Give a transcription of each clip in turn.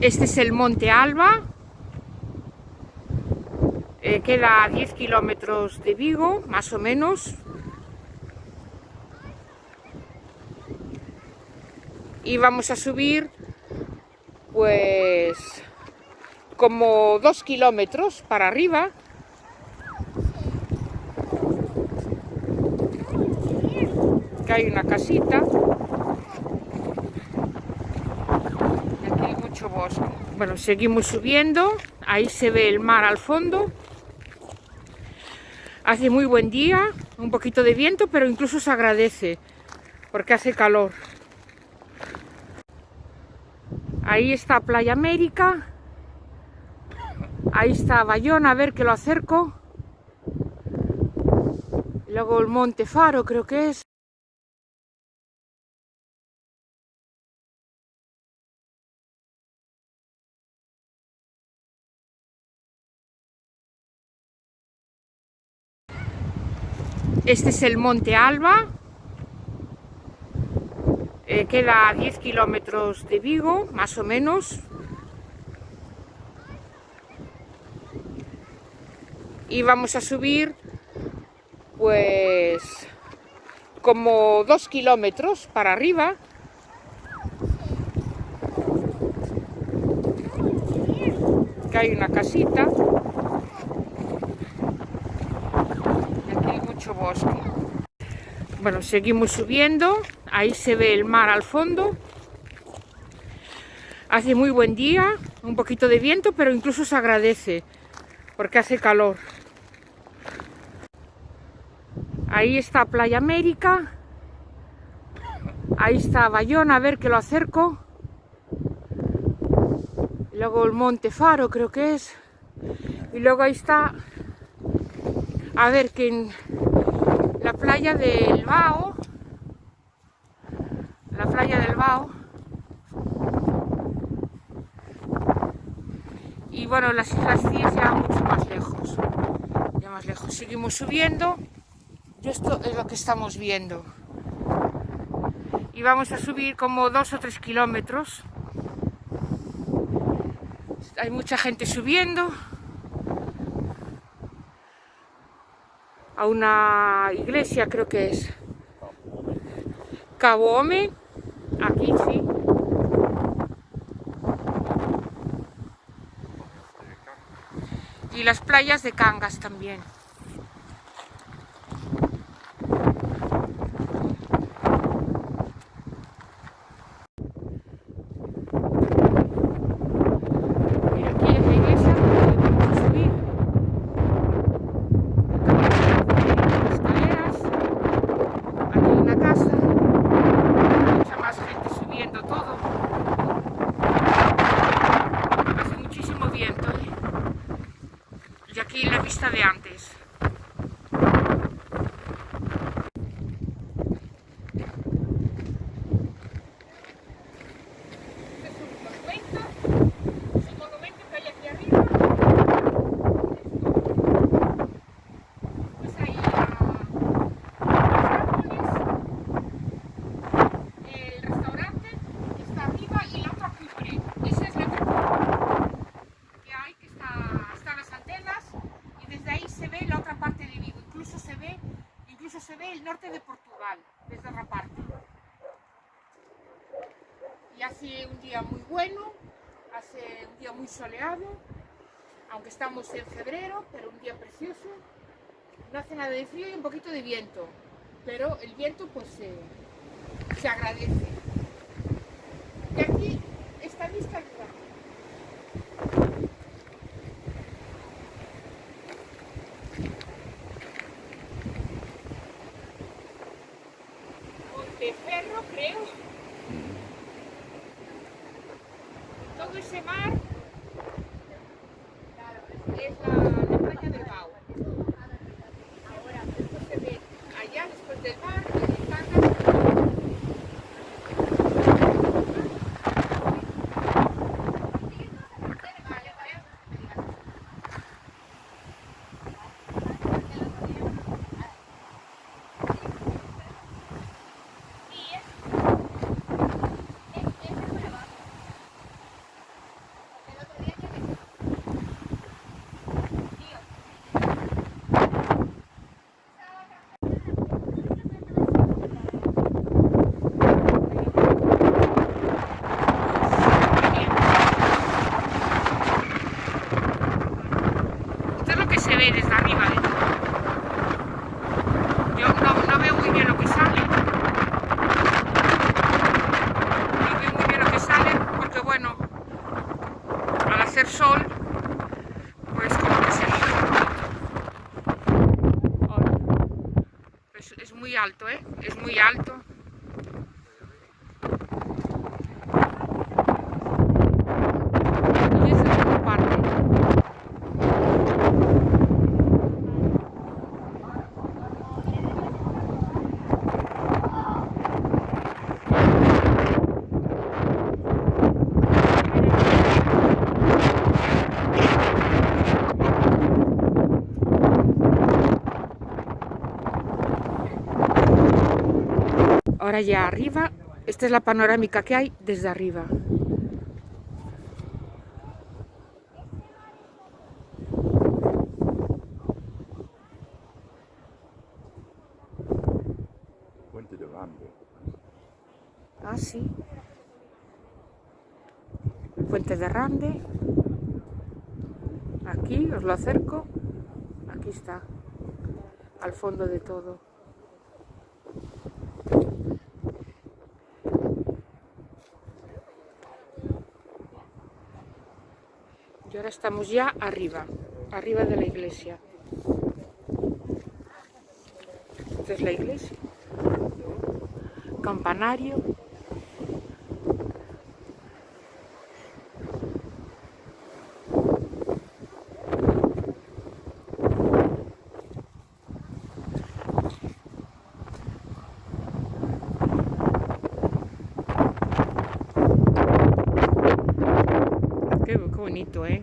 Este es el Monte Alba. Eh, queda a 10 kilómetros de Vigo, más o menos. Y vamos a subir, pues, como 2 kilómetros para arriba. Que hay una casita. Bueno, seguimos subiendo, ahí se ve el mar al fondo. Hace muy buen día, un poquito de viento, pero incluso se agradece, porque hace calor. Ahí está Playa América. Ahí está Bayona, a ver que lo acerco. luego el Monte Faro, creo que es. Este es el Monte Alba, eh, queda a 10 kilómetros de Vigo, más o menos. Y vamos a subir, pues, como 2 kilómetros para arriba. Que hay una casita. Bosque. Bueno, seguimos subiendo, ahí se ve el mar al fondo. Hace muy buen día, un poquito de viento, pero incluso se agradece, porque hace calor. Ahí está Playa América. Ahí está Bayona, a ver que lo acerco. luego el Monte Faro, creo que es. Y luego ahí está, a ver, que la playa del Bao, la playa del Bao, y bueno, las Islas Cíes ya mucho más lejos, ya más lejos. Seguimos subiendo, y esto es lo que estamos viendo. Y vamos a subir como dos o tres kilómetros. Hay mucha gente subiendo. A una iglesia, creo que es Cabome, aquí sí. Y las playas de Cangas también. De antes. Y hace un día muy bueno, hace un día muy soleado, aunque estamos en febrero, pero un día precioso. No hace nada de frío y un poquito de viento, pero el viento pues se agradece. Y aquí Ahora ya arriba, esta es la panorámica que hay desde arriba. Puente de Rande. Ah, sí. Puente de Rande. Aquí, os lo acerco. Aquí está. Al fondo de todo. Y ahora ya arriba, arriba de la iglesia. Esta es la iglesia. Campanario. ¿Eh?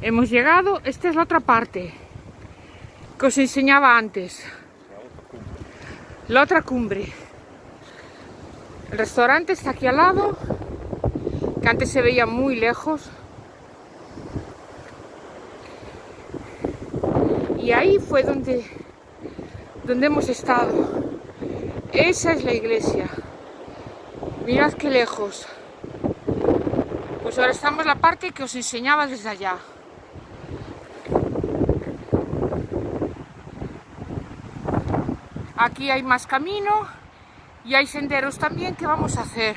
Hemos llegado, esta es la otra parte que os enseñaba antes. La otra cumbre. El restaurante está aquí al lado, que antes se veía muy lejos. Y ahí fue donde, donde hemos estado. Esa es la iglesia. Mirad qué lejos. Pues ahora estamos en la parte que os enseñaba desde allá. Aquí hay más camino y hay senderos también que vamos a hacer.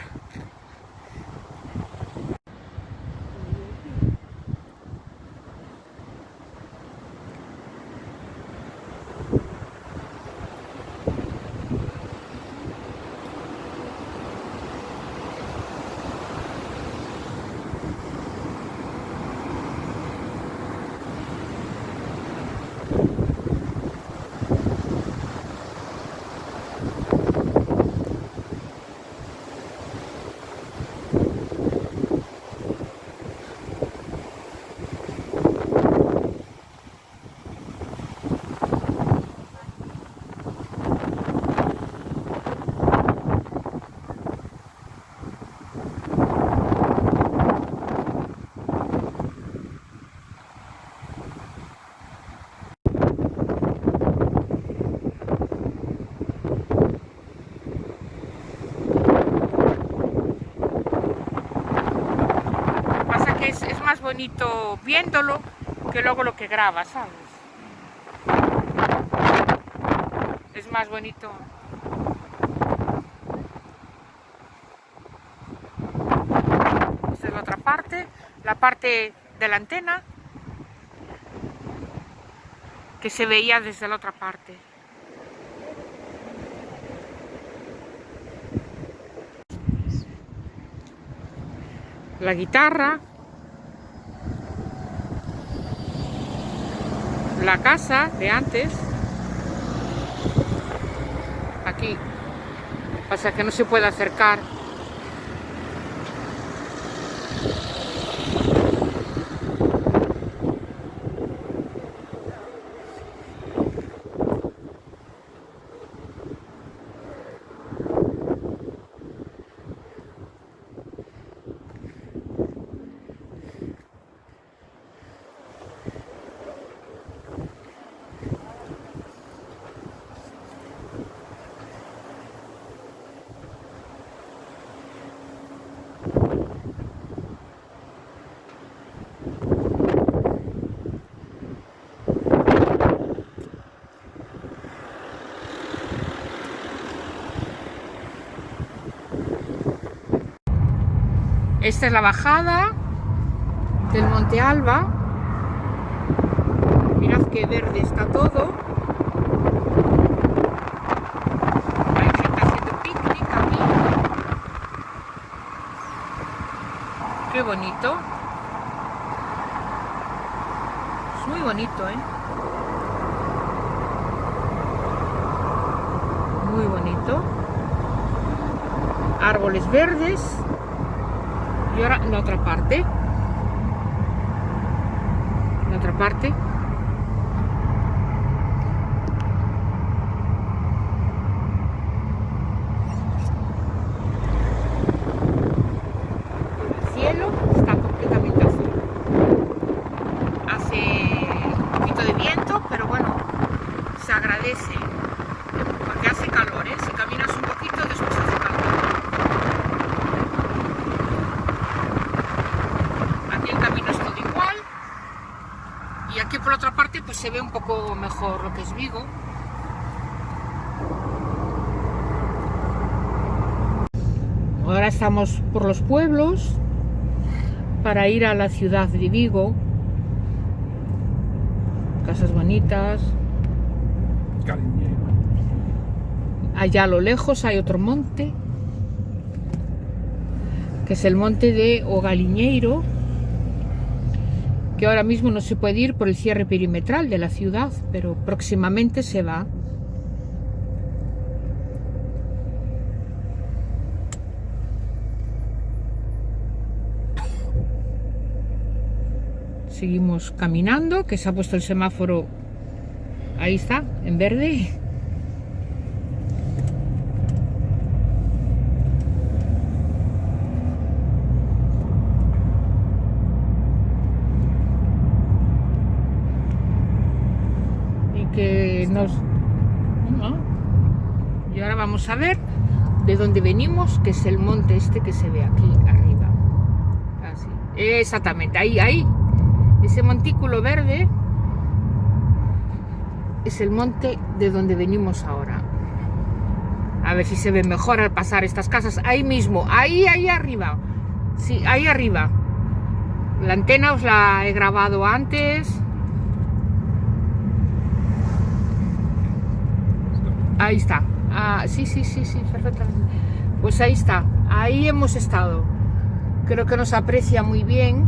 Pasa que es, es más bonito viéndolo que luego lo que grabas, ¿sabes? Es más bonito. La otra parte, la parte de la antena que se veía desde la otra parte. La guitarra, la casa de antes, aquí, pasa que no se puede acercar. Esta es la bajada del Monte Alba. Mirad qué verde está todo. Picnic. Qué bonito. Es muy bonito, ¿eh? Muy bonito. Árboles verdes. Y ahora la otra parte. La otra parte. El cielo está completamente azul. Hace un poquito de viento, pero bueno, se agradece. Porque hace calor, ¿eh? Si caminas un poquito, después hace calor. Aquí el camino es todo igual. Y aquí por otra parte, pues se ve un poco mejor lo que es Vigo. Ahora estamos por los pueblos para ir a la ciudad de Vigo. Casas bonitas. Cariñero. Allá a lo lejos hay otro monte, que es el monte de Ogaliñeiro, que ahora mismo no se puede ir por el cierre perimetral de la ciudad, pero próximamente se va. Seguimos caminando, que se ha puesto el semáforo, ahí está, en verde. y que nos... ¿no? Y ahora vamos a ver de dónde venimos, que es el monte este que se ve aquí arriba. Así. Exactamente, ahí, ahí. Ese montículo verde es el monte de donde venimos ahora. A ver si se ve mejor al pasar estas casas. Ahí mismo, ahí, ahí arriba. Sí, ahí arriba. La antena os la he grabado antes. Ahí está. Ah, sí, sí, sí, sí, perfectamente. Pues ahí está. Ahí hemos estado. Creo que nos aprecia muy bien.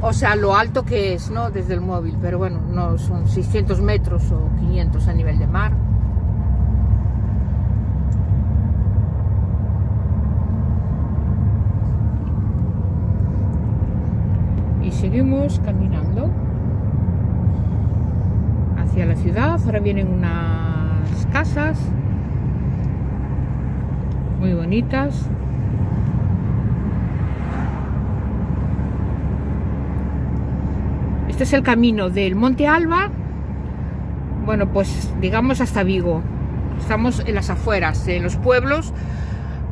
O sea, lo alto que es, ¿no? Desde el móvil. Pero bueno, no son 600 metros o 500 a nivel de mar. Y seguimos caminando hacia la ciudad. Ahora vienen unas casas muy bonitas. Este es el camino del Monte Alba, bueno, pues digamos hasta Vigo. Estamos en las afueras, en los pueblos,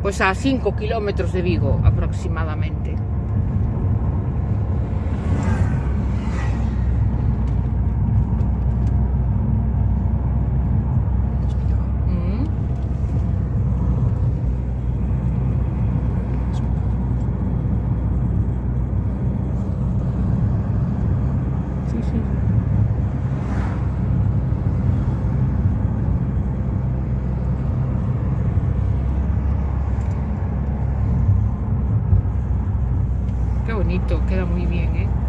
pues a 5 kilómetros de Vigo aproximadamente. muy bien, ¿eh?